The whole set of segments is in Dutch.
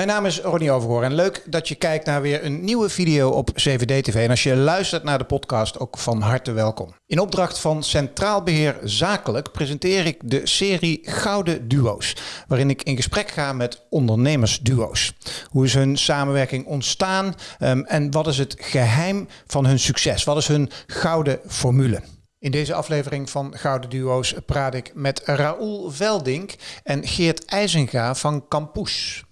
Mijn naam is Ronnie Overhoor en leuk dat je kijkt naar weer een nieuwe video op CVD-TV. En als je luistert naar de podcast, ook van harte welkom. In opdracht van Centraal Beheer Zakelijk presenteer ik de serie Gouden Duo's. Waarin ik in gesprek ga met ondernemersduo's. Hoe is hun samenwerking ontstaan um, en wat is het geheim van hun succes? Wat is hun gouden formule? In deze aflevering van Gouden Duo's praat ik met Raoul Veldink en Geert IJzenga van Campus.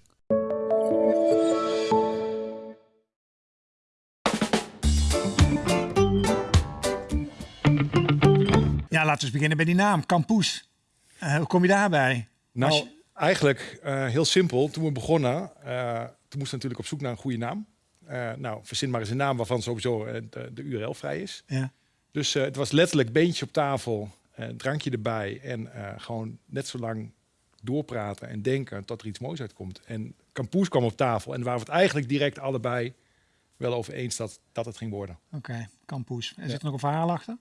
Ja, laten we eens beginnen bij die naam, Campus. Uh, hoe kom je daarbij? Nou, je... eigenlijk uh, heel simpel. Toen we begonnen, uh, toen moesten we natuurlijk op zoek naar een goede naam. nou, verzin maar eens een naam waarvan sowieso de, de, URL vrij is. Ja. Dus het was letterlijk beentje op tafel, drankje erbij en gewoon net zo lang doorpraten en denken tot er iets moois uitkomt. En Campus kwam op tafel en waren we het eigenlijk direct allebei wel over eens dat, dat het ging worden. Oké, okay, Campus. En zit er nog een verhaal achter?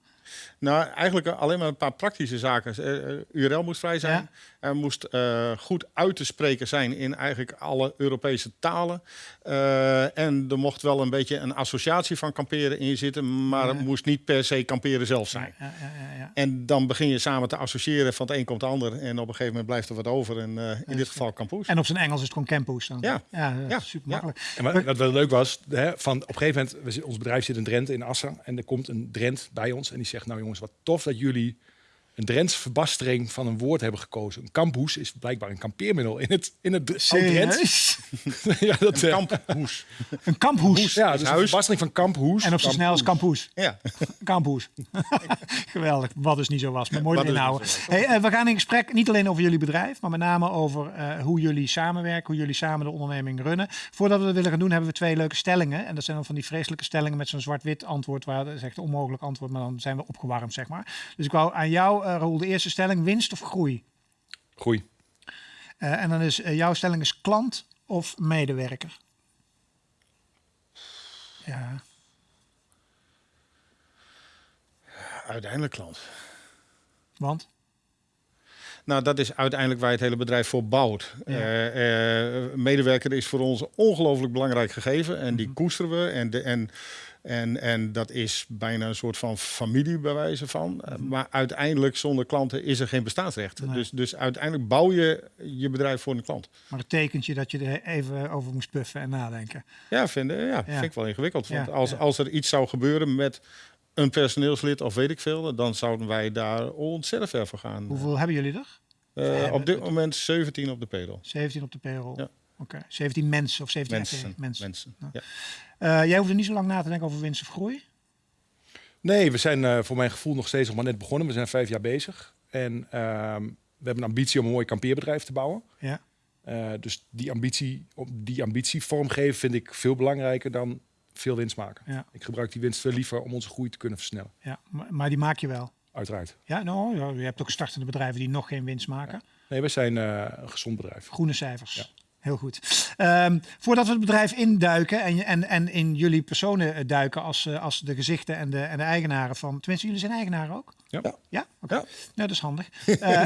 Nou, eigenlijk alleen maar een paar praktische zaken. Uh, URL moest vrij zijn. Ja. Er moest uh, goed uit te spreken zijn in eigenlijk alle Europese talen. Uh, en er mocht wel een beetje een associatie van kamperen in zitten, maar ja. het moest niet per se kamperen zelf zijn. Ja, en dan begin je samen te associëren van het een komt het ander. En op een gegeven moment blijft er wat over. En in dit geval campus. En op zijn Engels is het gewoon campus dan? Ja. Ja, super makkelijk. En wat, wat wel leuk was, hè, van op een gegeven moment, ons bedrijf zit in Drenthe in Assen. En er komt een Drent bij ons en die zegt, nou jongens, wat tof dat jullie een Drents verbastering van een woord hebben gekozen. Een kamphoes is blijkbaar een kampeermiddel in het, in het Drents. ja, dat, een kamphoes. Een kamphoes. Ja, dus een verbastering van kamphoes. En op zo snel als kamphoes. Ja. Kamphoes. Geweldig, wat dus niet zo was. Maar mooi inhouden. Hey, uh, we gaan in gesprek niet alleen over jullie bedrijf, maar met name over uh, hoe jullie samenwerken, hoe jullie samen de onderneming runnen. Voordat we dat willen gaan doen, hebben we twee leuke stellingen. En dat zijn dan van die vreselijke stellingen met zo'n zwart-wit antwoord, waar dat is echt een onmogelijk antwoord, maar dan zijn we opgewarmd, zeg maar. Dus ik wou aan jou uh, Raoul, de eerste stelling, winst of groei? Groei. Uh, en dan is uh, jouw stelling is klant of medewerker? Ja. Uiteindelijk klant. Want? Nou, dat is uiteindelijk waar het hele bedrijf voor bouwt. Ja. Uh, uh, medewerker is voor ons ongelooflijk belangrijk gegeven en die mm -hmm. koesteren we. En, de, en, en, en dat is bijna een soort van familie bij wijze van. Mm -hmm. Maar uiteindelijk zonder klanten is er geen bestaansrecht. Nee. Dus, dus uiteindelijk bouw je je bedrijf voor een klant. Maar het tekent je dat je er even over moest puffen en nadenken. Ja, vind, ja, ja. vind ik wel ingewikkeld. Want als, als er iets zou gebeuren met een personeelslid of weet ik veel, dan zouden wij daar ontzettend ver voor gaan. Hoeveel hebben jullie er? Uh, op dit moment 17 op de payroll. 17 op de payroll. Ja. Oké, okay. 17 mensen of 17 mensen. mensen. mensen. Nou. Ja. Uh, jij hoeft er niet zo lang na te denken over winst of groei? Nee, we zijn uh, voor mijn gevoel nog steeds nog maar net begonnen. We zijn vijf jaar bezig. En uh, we hebben een ambitie om een mooi kampeerbedrijf te bouwen. Ja. Uh, dus die ambitie, die ambitie vormgeven vind ik veel belangrijker dan veel winst maken. Ja. Ik gebruik die winst veel liever om onze groei te kunnen versnellen. Ja, maar, maar die maak je wel? Uiteraard. Ja, nou, ja, je hebt ook startende bedrijven die nog geen winst maken. Ja. Nee, wij zijn uh, een gezond bedrijf. Groene cijfers. Ja. Heel goed. Um, voordat we het bedrijf induiken en, en, en in jullie personen duiken als, uh, als de gezichten en de, en de eigenaren van... Tenminste, jullie zijn eigenaren ook? Ja. Ja? Okay. ja. Nou, dat is handig. Uh,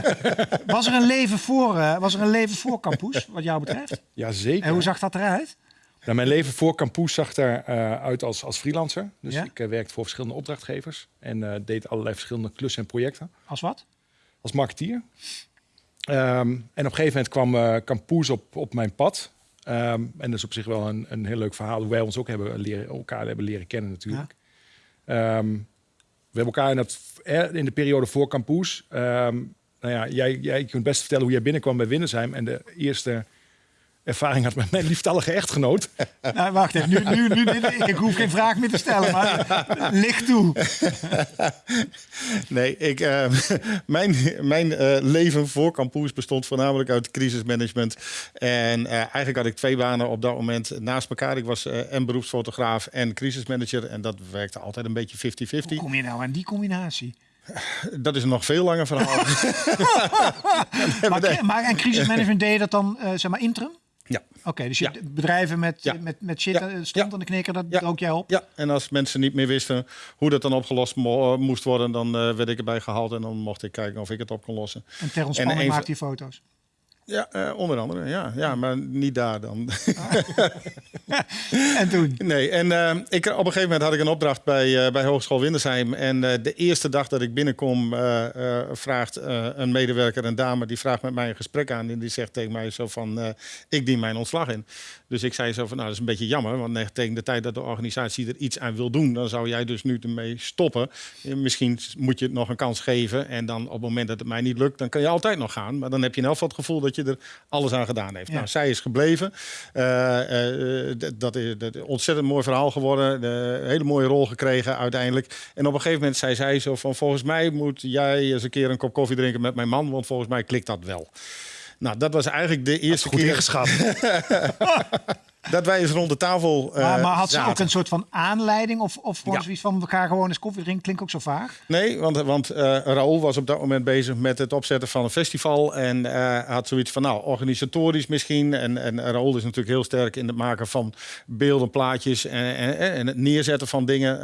was, er een leven voor, uh, was er een leven voor Campus, wat jou betreft? Jazeker. En hoe zag dat eruit? Nou, mijn leven voor Campus zag eruit als, als freelancer. Dus ja? ik werkte voor verschillende opdrachtgevers en deed allerlei verschillende klussen en projecten. Als wat? Als marketeer. Um, en op een gegeven moment kwam Campus op, op mijn pad. Um, en dat is op zich wel een, een heel leuk verhaal hoe wij ons ook hebben leren, elkaar hebben leren kennen natuurlijk. Ja. Um, we hebben elkaar in, dat, in de periode voor Campus. nou ja, jij, jij kunt best vertellen hoe jij binnenkwam bij Winnersheim. En de eerste ervaring had met mijn lieftallige echtgenoot. Nou, wacht even, nu, nu, nu, ik hoef geen vraag meer te stellen, maar licht toe. Nee, ik, uh, mijn, mijn uh, leven voor Campus bestond voornamelijk uit crisismanagement. En uh, eigenlijk had ik twee banen op dat moment naast elkaar. Ik was en beroepsfotograaf en crisismanager. En dat werkte altijd een beetje 50-50. Hoe kom je nou aan die combinatie? Dat is een nog veel langer verhaal. maar, maar en crisismanagement deed je dat dan zeg maar interim? Ja. Oké, okay, dus je ja. bedrijven met, ja. met, met shit ja. stond aan de knikker, dat ook jij op? Ja, en als mensen niet meer wisten hoe dat dan opgelost mo moest worden, dan uh, werd ik erbij gehaald en dan mocht ik kijken of ik het op kon lossen. En ter ontspanning en maakte je foto's? Ja, uh, onder andere. Ja, ja, maar niet daar dan. en toen? Nee, en uh, ik, op een gegeven moment had ik een opdracht bij, uh, bij Hogeschool Windersheim. En de eerste dag dat ik binnenkom, vraagt een medewerker, een dame, die vraagt met mij een gesprek aan. En die zegt tegen mij zo van, ik dien mijn ontslag in. Dus ik zei zo van, nou dat is een beetje jammer. Want tegen de tijd dat de organisatie er iets aan wil doen, dan zou jij dus nu ermee stoppen. Misschien moet je het nog een kans geven. En dan op het moment dat het mij niet lukt, dan kan je altijd nog gaan. Maar dan heb je in elk geval het gevoel dat je er alles aan gedaan heeft. Nou, zij is gebleven. Uh, uh, dat is een ontzettend mooi verhaal geworden. Een hele mooie rol gekregen uiteindelijk. En op een gegeven moment zei zij zo van... volgens mij moet jij eens een keer een kop koffie drinken met mijn man... want volgens mij klikt dat wel. Nou, dat was eigenlijk de eerste goed keer... ingeschat. dat wij eens rond de tafel uh, maar, maar had ze ook een soort van aanleiding? Of, of gewoon ja. zoiets van, we gaan gewoon eens koffie drinken? Klinkt ook zo vaag. Nee, want, want uh, Raoul was op dat moment bezig met het opzetten van een festival. En uh, had zoiets van, nou, organisatorisch misschien. En, en Raoul is natuurlijk heel sterk in het maken van beelden, plaatjes... en, en, en het neerzetten van dingen.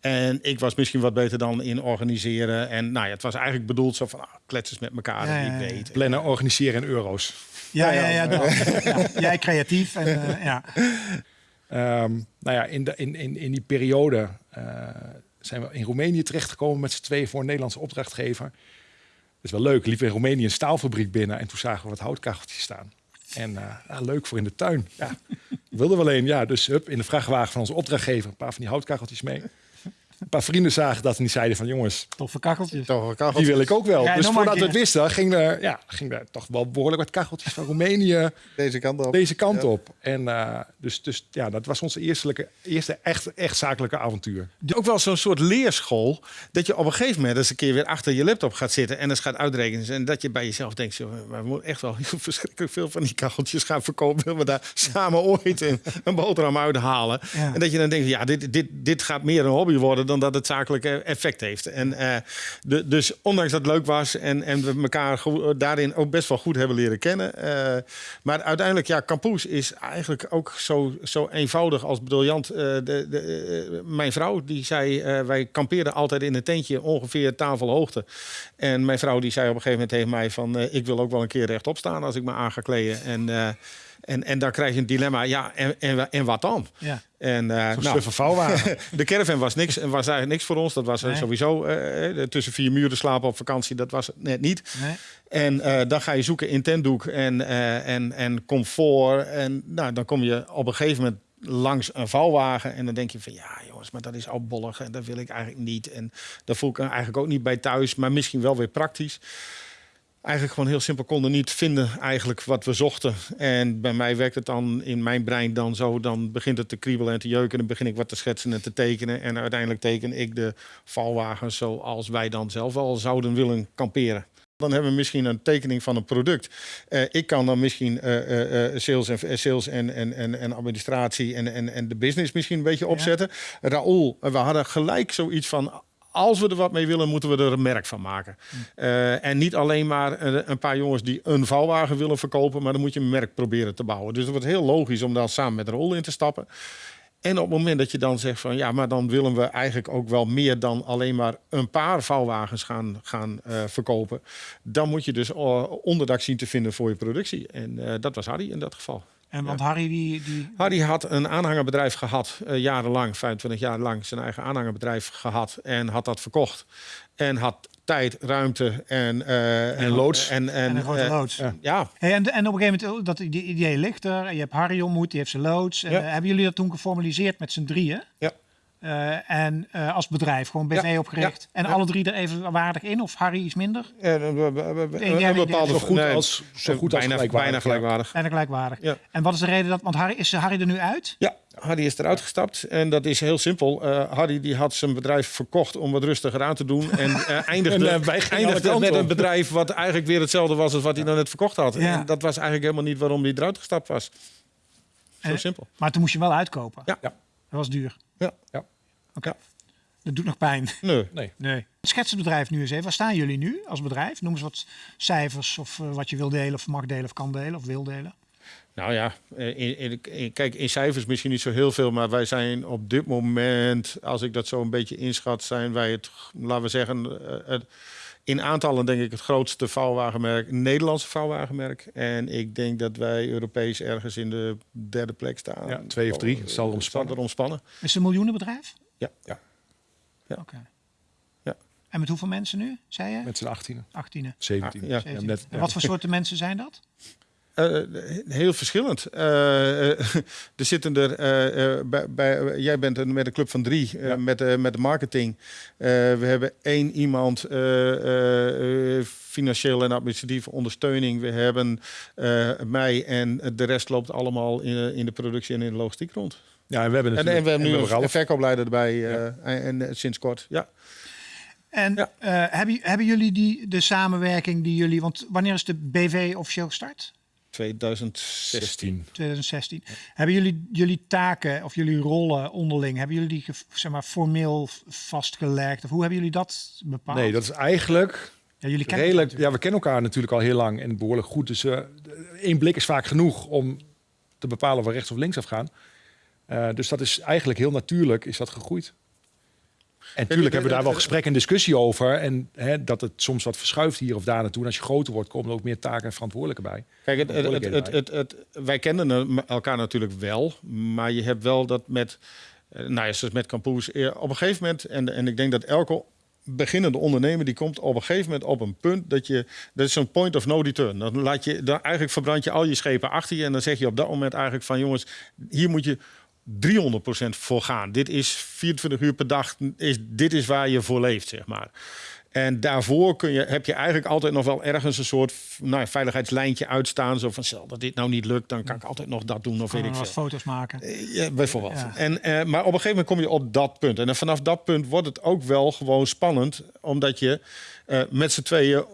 en ik was misschien wat beter dan in organiseren. En nou ja, het was eigenlijk bedoeld zo van, ah, kletsers met elkaar, ja, ja, ja. weet. Plannen, organiseren in euro's. Ja, ja, ja, ja, Jij creatief. En, uh, ja. Um, nou ja, in, de, in, in, in die periode uh, zijn we in Roemenië terechtgekomen met z'n tweeën voor een Nederlandse opdrachtgever. Dat is wel leuk. Liepen in Roemenië een staalfabriek binnen en toen zagen we wat houtkacheltjes staan. En uh, ja, leuk voor in de tuin. Ja, wilden we alleen. Ja, dus hup, in de vrachtwagen van onze opdrachtgever een paar van die houtkacheltjes mee een paar vrienden zagen dat en die zeiden van jongens... Toffe kacheltjes. Toffe kacheltjes. Die wil ik ook wel. dus voordat we het wisten, ging er, ja, ging er toch wel behoorlijk wat kacheltjes van Roemenië deze kant op. Deze kant op. En uh, dus, dus ja, dat was onze eerste, eerste echt, echt zakelijke avontuur. Ook wel zo'n soort leerschool. Dat je op een gegeven moment eens een keer weer achter je laptop gaat zitten en eens gaat uitrekenen. En dat je bij jezelf denkt, zo, we moeten echt wel heel verschrikkelijk veel van die kacheltjes gaan verkopen. Willen we daar samen ooit een, een boterham uithalen? Ja. En dat je dan denkt, ja, dit, dit, dit gaat meer een hobby worden dan dat het zakelijke effect heeft. En uh, de, dus ondanks dat het leuk was en, en we elkaar daarin ook best wel goed hebben leren kennen. Uh, maar uiteindelijk, ja, Campus is eigenlijk ook zo, zo eenvoudig als briljant. De, de, mijn vrouw die zei, wij kampeerden altijd in een tentje ongeveer tafelhoogte. En mijn vrouw die zei op een gegeven moment tegen mij van, ik wil ook wel een keer rechtop staan als ik me aan ga kleden. En en, en dan krijg je een dilemma, ja, en, en, en wat dan? Ja. En, uh, nou, vouwwagen. de caravan was, niks, was eigenlijk niks voor ons. Dat was nee. sowieso uh, tussen vier muren slapen op vakantie. Dat was net niet. Nee. En uh, dan ga je zoeken in tentdoek en, en, en comfort. En nou, dan kom je op een gegeven moment langs een vouwwagen. En dan denk je van ja jongens, maar dat is al bollig. En dat wil ik eigenlijk niet. En daar voel ik me eigenlijk ook niet bij thuis. Maar misschien wel weer praktisch eigenlijk gewoon heel simpel konden niet vinden eigenlijk wat we zochten. En bij mij werkt het dan in mijn brein dan zo, dan begint het te kriebelen en te jeuken. En dan begin ik wat te schetsen en te tekenen. En uiteindelijk teken ik de valwagen zoals wij dan zelf al zouden willen kamperen. Dan hebben we misschien een tekening van een product. Uh, ik kan dan misschien uh, uh, sales, en, sales en, en, en, administratie en, en, en de business misschien een beetje opzetten. Ja. Raoul, we hadden gelijk zoiets van als we er wat mee willen, moeten we er een merk van maken. Uh, en niet alleen maar een paar jongens die een vouwwagen willen verkopen, maar dan moet je een merk proberen te bouwen. Dus het wordt heel logisch om dan samen met Rol in te stappen. En op het moment dat je dan zegt van ja, maar dan willen we eigenlijk ook wel meer dan alleen maar een paar vouwwagens gaan, gaan uh, verkopen. Dan moet je dus onderdak zien te vinden voor je productie. En dat was Harry in dat geval. En want ja. Harry die, die... Harry had een aanhangerbedrijf gehad, uh, jarenlang, 25 jaar lang zijn eigen aanhangerbedrijf gehad en had dat verkocht. En had tijd, ruimte en, uh, en loods. En, en, en een grote uh, loods. Ja. ja. Hey, en, en op een gegeven moment, dat die idee ligt er. Je hebt Harry ontmoet, die heeft zijn loods. Ja. hebben jullie dat toen geformaliseerd met z'n drieën? Ja. Uh, en uh, als bedrijf, gewoon BV ja, opgericht. Ja, en ja. alle drie er even waardig in? Of Harry iets minder? We, een, bepaalde zo goed nee, als, zo goed bijna, als gelijkwaardig. Bijna gelijkwaardig. Bijna gelijkwaardig. En wat is de reden dat... Want Harry, is Harry er nu uit? Ja, Harry is eruit gestapt. En dat is heel simpel. Uh, Harry die had zijn bedrijf verkocht om wat rustiger aan te doen. En eindigde, en, eindigde met een bedrijf wat eigenlijk weer hetzelfde was als wat hij dan net verkocht had. En dat was eigenlijk helemaal niet waarom hij eruit gestapt was. Zo simpel. Maar toen moest je wel uitkopen? Ja. Dat was duur? Ja. ja. Oké. Okay. Dat doet nog pijn. Nee. nee. nee. Het schetsenbedrijf nu eens even. Waar staan jullie nu als bedrijf? Noem eens wat cijfers of uh, wat je wil delen of mag delen of kan delen of wil delen. Nou ja, in, in, in, kijk, in cijfers misschien niet zo heel veel, maar wij zijn op dit moment, als ik dat zo een beetje inschat, zijn wij het, laten we zeggen, het, in aantallen denk ik het grootste vouwwagenmerk, Nederlandse vouwwagenmerk. En ik denk dat wij Europees ergens in de derde plek staan. Ja, twee of drie. Het zal erom spannen. erom spannen. Is het een miljoenenbedrijf? Ja. Ja. Ja. Oké. Ja. En met hoeveel mensen nu, zei je? Met z'n 18, 18. 17. Ja. Ja, net, En wat voor soorten mensen zijn dat? Eh, heel verschillend. Eh, eh, er zitten er eh, eh, bij, bij, jij bent een, met een club van drie eh, Ja. met, eh, met de marketing. Eh, we hebben één iemand eh, eh, eh, financieel en administratieve ondersteuning. We hebben eh, mij en de rest loopt allemaal in, in de productie en in de logistiek rond. Ja, en we hebben En, en we hebben nu een verkoopleider erbij eh, en, en, sinds kort. Ja. En Ja. eh, hebben, hebben jullie die, de samenwerking die jullie... Want wanneer is de BV officieel gestart? 2016. 16. 2016. Hebben jullie jullie taken of jullie rollen onderling, hebben jullie die zeg maar, formeel vastgelegd? Of hoe hebben jullie dat bepaald? Nee, dat is eigenlijk ja, jullie kennen redelijk. Ja, we kennen elkaar natuurlijk al heel lang en behoorlijk goed. Dus eh, één blik is vaak genoeg om te bepalen of we rechts of links afgaan. Eh dus dat is eigenlijk heel natuurlijk is dat gegroeid. En natuurlijk hebben we daar wel gesprek en discussie over. En hè, dat het soms wat verschuift hier of daar naartoe. En als je groter wordt, komen er ook meer taken en verantwoordelijken bij. Kijk, het, het, het, het, wij kennen elkaar natuurlijk wel, maar je hebt wel dat met, eh, nou ja, zoals met Campoes, eh, op een gegeven moment, en, en ik denk dat elke beginnende ondernemer die komt op een gegeven moment op een punt dat je, dat is zo'n point of no return. Dan laat je, dan eigenlijk verbrand je al je schepen achter je en dan zeg je op dat moment eigenlijk van jongens, hier moet je 300% voor gaan. Dit is 24 uur per dag, is, dit is waar je voor leeft, zeg maar. En daarvoor kun je, heb je eigenlijk altijd nog wel ergens een soort nou, veiligheidslijntje uitstaan. Zo van, stel dat dit nou niet lukt, dan kan ik altijd nog dat doen of weet ik veel. foto's maken. Ja, bijvoorbeeld. Ja. En, eh, maar op een gegeven moment kom je op dat punt. En dan vanaf dat punt wordt het ook wel gewoon spannend. Omdat je eh, met z'n tweeën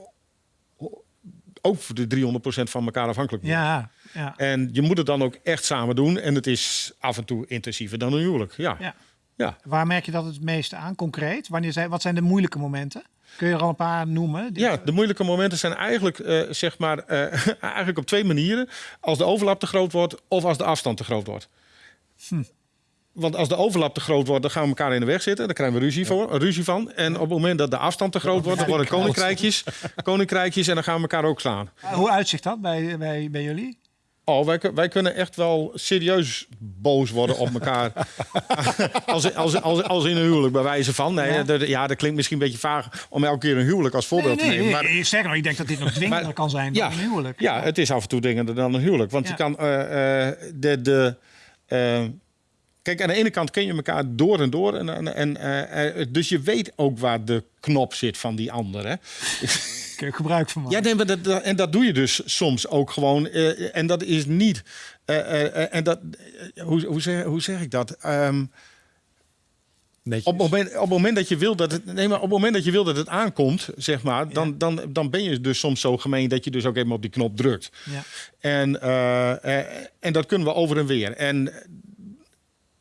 ook voor de 300% van elkaar afhankelijk bent. Ja, ja. En je moet het dan ook echt samen doen. En het is af en toe intensiever dan een huwelijk. Ja. ja. Ja. Waar merk je dat het meeste aan, concreet? Wanneer zijn, wat zijn de moeilijke momenten? Kun je er al een paar noemen? Ja, de moeilijke momenten zijn eigenlijk, eh, zeg maar, eh, eigenlijk op twee manieren. Als de overlap te groot wordt of als de afstand te groot wordt. Want als de overlap te groot wordt, dan gaan we elkaar in de weg zitten. Dan krijgen we ruzie, voor, ruzie van. En op het moment dat de afstand te groot wordt, dan worden koninkrijkjes, koninkrijkjes en dan gaan we elkaar ook slaan. Hoe uitzicht dat bij, bij, bij jullie? Oh, wij, kun- wij kunnen echt wel serieus boos worden op elkaar. als, als, als, als in een huwelijk, bij wijze van. Nee, Ja. dat, ja, dat klinkt misschien een beetje vaag om elke keer een huwelijk als voorbeeld Nee, te nemen. Maar, nee, sterker nog, ik denk dat dit nog dwingender Maar- kan zijn dan een huwelijk. Ja, het is af en toe dwingender dan een huwelijk. Want Ja. je kan eh, eh, de. de eh, kijk, aan de ene kant ken je elkaar door en door. En, en, en, eh, eh, dus je weet ook waar de knop zit van die ander. Hè? Kun je ook gebruik van maken. Ja, nee, maar dat, dat- en dat doe je dus soms ook gewoon. eh, en dat is niet. en dat, hoe, hoe, zeg, hoe zeg ik dat? Ehm, Netjes. op, het moment, op het moment dat je wil dat het, nee, maar op het moment dat je wil dat het aankomt, zeg maar, dan, dan, dan ben je dus soms zo gemeen dat je dus ook even op die knop drukt. Ja. En, en dat kunnen we over en weer. En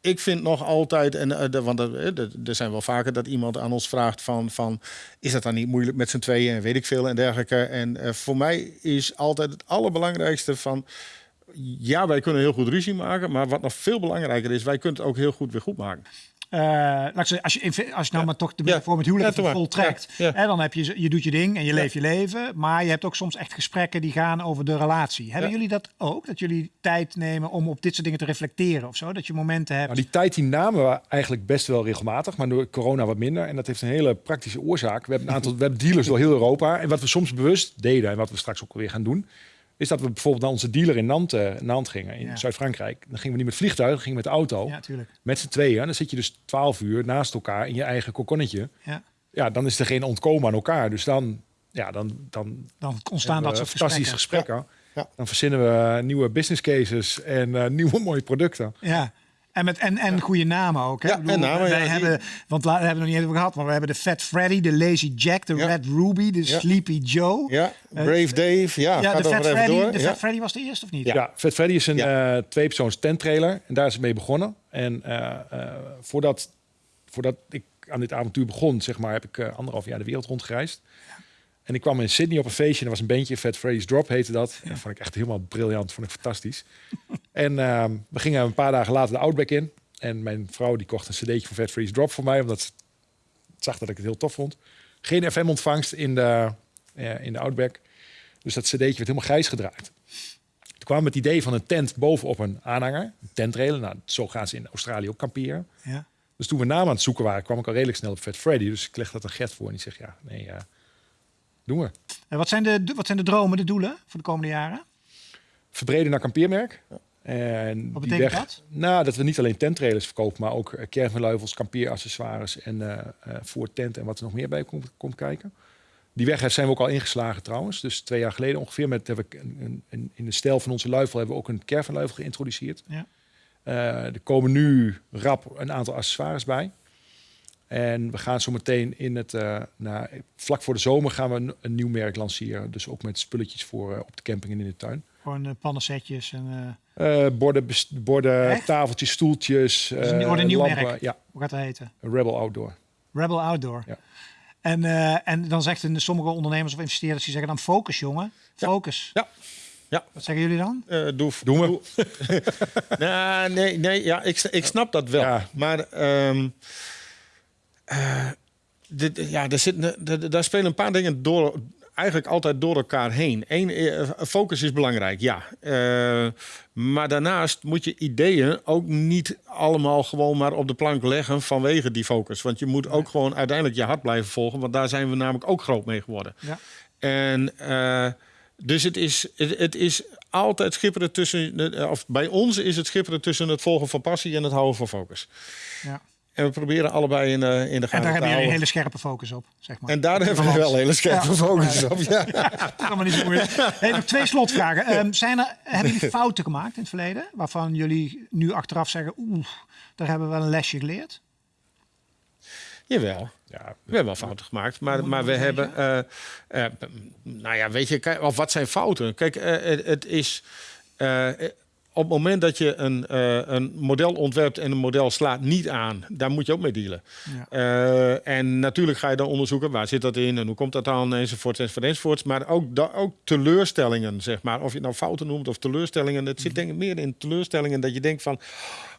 ik vind nog altijd, en, eh, want er, eh, er zijn wel vaker dat iemand aan ons vraagt van, van is dat dan niet moeilijk met z'n tweeën en weet ik veel en dergelijke. En eh, voor mij is altijd het allerbelangrijkste van, ja, wij kunnen heel goed ruzie maken, maar wat nog veel belangrijker is, wij kunnen het ook heel goed weer goed maken. Eh, laat ik zeggen, als je, in- als je nou maar toch de Ja. voor met huwelijk voltrekt. Hè, dan heb je, je doet je ding en je leeft je leven. Maar je hebt ook soms echt gesprekken die gaan over de relatie. Hebben jullie dat ook? Dat jullie tijd nemen om op dit soort dingen te reflecteren of zo? Dat je momenten hebt. Nou, die tijd die namen we eigenlijk best wel regelmatig, maar door corona wat minder. En dat heeft een hele praktische oorzaak. We hebben een aantal we hebben dealers door heel Europa. En wat we soms bewust deden en wat we straks ook weer gaan doen, is dat we bijvoorbeeld naar onze dealer in Nantes, eh, Nantes gingen, in Ja. Zuid-Frankrijk. Dan gingen we niet met vliegtuig, dan gingen we met de auto. Ja, tuurlijk. Met z'n tweeën. Dan zit je dus 12 uur naast elkaar in je eigen kokonnetje. Ja. Ja, dan is er geen ontkomen aan elkaar. Dus dan, ja, dan, dan Dan ontstaan dat soort fantastische gesprekken. gesprekken. Ja. Dan verzinnen we nieuwe business cases en eh, nieuwe mooie producten. Ja. En, met, en, en goede namen ook. Hè? Ja, bedoel, en namen, wij ja, die- hebben, want daar hebben we nog niet over gehad, maar we hebben de Fat Freddy, de Lazy Jack, de Ja. Red Ruby, de Ja. Sleepy Joe. Ja, Brave Dave, ja, Ja, gaat de er Fat even Freddy, door. de Ja. Fat Freddy was de eerste of niet? Ja, Vet Freddy is een Ja. eh tweepersoons tenttrailer. En daar is het mee begonnen. En eh, eh, voordat, voordat ik aan dit avontuur begon, zeg maar, heb ik eh, anderhalf jaar de wereld rondgereisd. En ik kwam in Sydney op een feestje. En er was een bandje, Fat Freddy's Drop heette dat. En dat vond ik echt helemaal briljant. Vond ik fantastisch. en ehm, we gingen een paar dagen later de Outback in. En mijn vrouw die kocht een cd'tje van Fat Freddy's Drop voor mij. Omdat ze zag dat ik het heel tof vond. Geen FM-ontvangst in de, in de Outback. Dus dat cd'tje werd helemaal grijs gedraaid. Toen kwam het idee van een tent bovenop een aanhanger. Een tentrailer. Nou, zo gaan ze in Australië ook kamperen. Ja. Dus toen we namen aan het zoeken waren, kwam ik al redelijk snel op Fat Freddy. Dus ik leg dat een Gert voor en die zegt, ja, nee, uh, doen we. En wat zijn, de, wat zijn de dromen, de doelen voor de komende jaren? Verbreden naar kampeermerk. En wat betekent weg, dat? Nou, dat we niet alleen tenttrailers verkopen, maar ook caravanluifels, kampeeraccessoires en uh, uh, voor tent en wat er nog meer bij komt, komt kijken. Die weg zijn we ook al ingeslagen trouwens. Dus twee jaar geleden ongeveer met, een, een, in de stijl van onze luifel hebben we ook een caravanluifel geïntroduceerd. Ja. Uh, er komen nu rap een aantal accessoires bij. En we gaan zo meteen in het, uh, nou, vlak voor de zomer gaan we een, een, nieuw merk lanceren. Dus ook met spulletjes voor uh, op de camping en in de tuin. Gewoon uh, pannensetjes en... borden, borden tafeltjes, stoeltjes, dus een, een nieuw lampen, merk? Ja. Hoe gaat dat heten? Rebel Outdoor. Rebel Outdoor. Ja. En, en dan zegt een, sommige ondernemers of investeerders, die zeggen dan focus jongen, focus. Ja. Ja. Wat zeggen jullie dan? Uh, doe, Doen we. nou, nee, nee ja, ik, ik snap dat wel. Ja. Maar um, uh, dit, ja, er zit, daar spelen een paar dingen door, eigenlijk altijd door elkaar heen. Eén, focus is belangrijk, ja. Uh, maar daarnaast moet je ideeën ook niet allemaal gewoon maar op de plank leggen vanwege die focus. Want je moet ook gewoon uiteindelijk je hart blijven volgen, want daar zijn we namelijk ook groot mee geworden. Ja. En dus het is, het, het, is altijd schipperen tussen, of bij ons is het schipperen tussen het volgen van passie en het houden van focus. Ja. En we proberen allebei in, uh, in de gaten En daar hebben jullie een hele scherpe focus op, zeg maar. En daar hebben we wel een hele scherpe ja. focus op, ja. dat kan maar niet zo moeilijk. Hey, nog twee slotvragen. Um, zijn er, hebben jullie fouten gemaakt in het verleden? Waarvan jullie nu achteraf zeggen, oeh, daar hebben we wel een lesje geleerd? Jawel. Ja, we hebben wel fouten gemaakt, maar, maar we hebben. Uh, uh, nou ja, weet je, kijk, of wat zijn fouten? Kijk, uh, het, het, is op het moment dat je een, uh, een model ontwerpt en een model slaat niet aan, daar moet je ook mee dealen. Ja. Uh, en natuurlijk ga je dan onderzoeken waar zit dat in en hoe komt dat dan enzovoort enzovoort. Maar ook, da, ook teleurstellingen, zeg maar. Of je het nou fouten noemt of teleurstellingen. Het zit denk ik meer in teleurstellingen dat je denkt van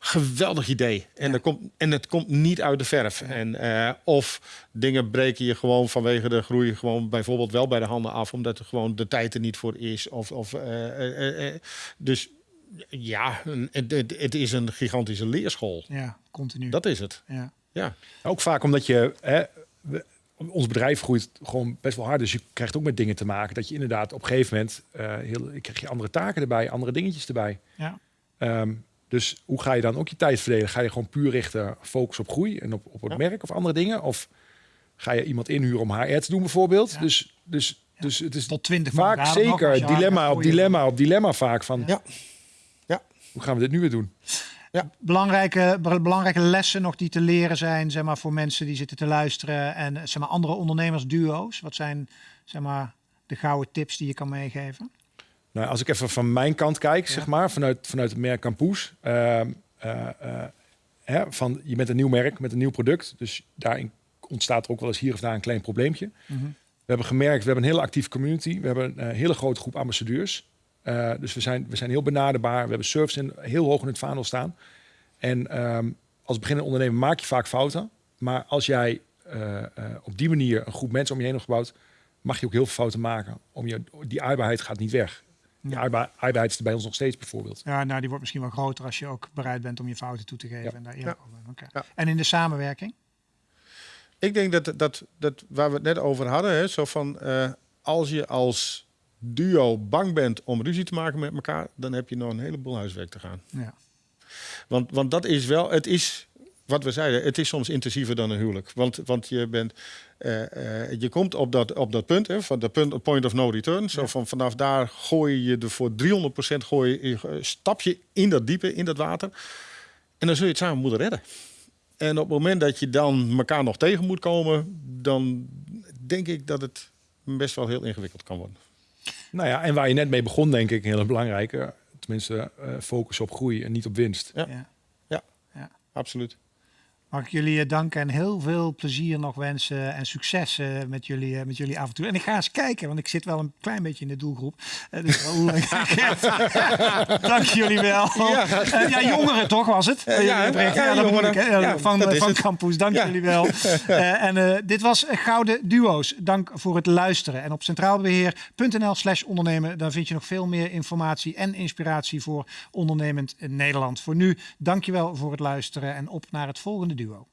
geweldig idee. En, ja. komt, en het komt niet uit de verf. Ja. En, uh, of dingen breken je gewoon vanwege de groei gewoon bijvoorbeeld wel bij de handen af, omdat er gewoon de tijd er niet voor is. Of, of, dus ja, het, het, is een gigantische leerschool. Ja, continu. Dat is het. Ja. ja. Ook vaak omdat je... Hè, ons bedrijf groeit gewoon best wel hard. Dus je krijgt ook met dingen te maken. Dat je inderdaad op een gegeven moment... Uh, heel, krijg je andere taken erbij, andere dingetjes erbij. Ja. Um, dus hoe ga je dan ook je tijd verdelen? Ga je gewoon puur richten, focus op groei en op, op het ja. merk of andere dingen? Of ga je iemand inhuren om HR te doen bijvoorbeeld? Ja. Dus, dus, dus het is Tot 20 vaak zeker dilemma op dilemma op dilemma vaak van... Ja. Hoe gaan we dit nu weer doen? Ja. Belangrijke, belangrijke lessen nog die te leren zijn zeg maar, voor mensen die zitten te luisteren en zeg maar, andere ondernemersduo's. Wat zijn zeg maar, de gouden tips die je kan meegeven? Nou, als ik even van mijn kant kijk, zeg maar, vanuit, vanuit het merk Campus. Uh, uh, uh, van, je bent een nieuw merk met een nieuw product. Dus daarin ontstaat er ook wel eens hier of daar een klein probleempje. Mm -hmm. We hebben gemerkt, we hebben een hele actieve community. We hebben een hele grote groep ambassadeurs. Uh, dus we zijn, we zijn heel benaderbaar. We hebben service in, heel hoog in het vaandel staan. En um, als beginnende ondernemer maak je vaak fouten. Maar als jij uh, uh, op die manier een groep mensen om je heen hebt gebouwd, mag je ook heel veel fouten maken. Om je, die aardbaarheid gaat niet weg. Die ja. aardbaarheid is er bij ons nog steeds bijvoorbeeld. Ja, nou die wordt misschien wel groter als je ook bereid bent om je fouten toe te geven. Ja. En, daar ja. okay. ja. en in de samenwerking? Ik denk dat, dat, dat waar we het net over hadden, hè, zo van als je als duo bang bent om ruzie te maken met elkaar, dan heb je nog een heleboel huiswerk te gaan. Ja. Want, want dat is wel, het is wat we zeiden, het is soms intensiever dan een huwelijk. Want, want je, bent, uh, uh, je komt op dat, op dat punt, hè, van dat punt, point of no return. Zo van, vanaf daar gooi je er voor 300% gooi je, stap je in dat diepe, in dat water. En dan zul je het samen moeten redden. En op het moment dat je dan elkaar nog tegen moet komen, dan denk ik dat het best wel heel ingewikkeld kan worden. Nou ja, en waar je net mee begon, denk ik, een hele belangrijke. Tenminste, uh, focus op groei en niet op winst. Ja, ja. ja. ja. absoluut. Mag ik jullie danken en heel veel plezier nog wensen en succes met, jullie, met jullie avontuur. En ik ga eens kijken, want ik zit wel een klein beetje in de doelgroep. dus Dank jullie wel. Ja, ja, jongeren toch was het? Ja, ja, ja, jongeren, van, van Campus. Dank jullie wel. en dit was Gouden Duo's. Dank voor het luisteren. En op centraalbeheer.nl slash ondernemen, daar vind je nog veel meer informatie en inspiratie voor ondernemend Nederland. Voor nu, dankjewel voor het luisteren en op naar het volgende duo.